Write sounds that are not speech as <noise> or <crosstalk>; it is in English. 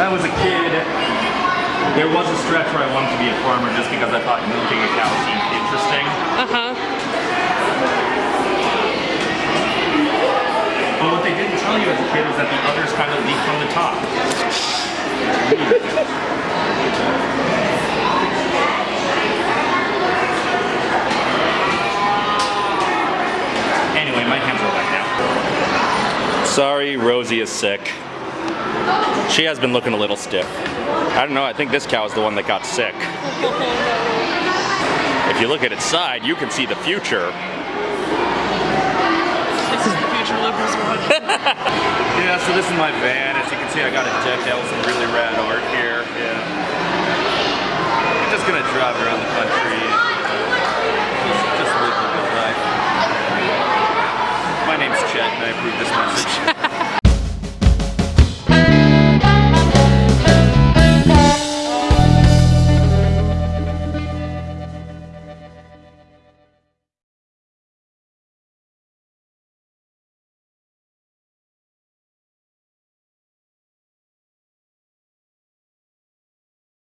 When I was a kid, there was a stretch where I wanted to be a farmer just because I thought milking a cow seemed interesting. Uh-huh. But what they didn't tell you as a kid was that the others kind of leak from the top. Anyway, my hands are wet now. Sorry, Rosie is sick. She has been looking a little stiff. I don't know, I think this cow is the one that got sick. If you look at its side, you can see the future. This is the future liberals <laughs> watch. Yeah, so this is my van. As you can see, I got it decked out with some really rad art here. Yeah. I'm just gonna drive around the country. Just, just live the good life. My name's Chet, and I approve this message. <laughs>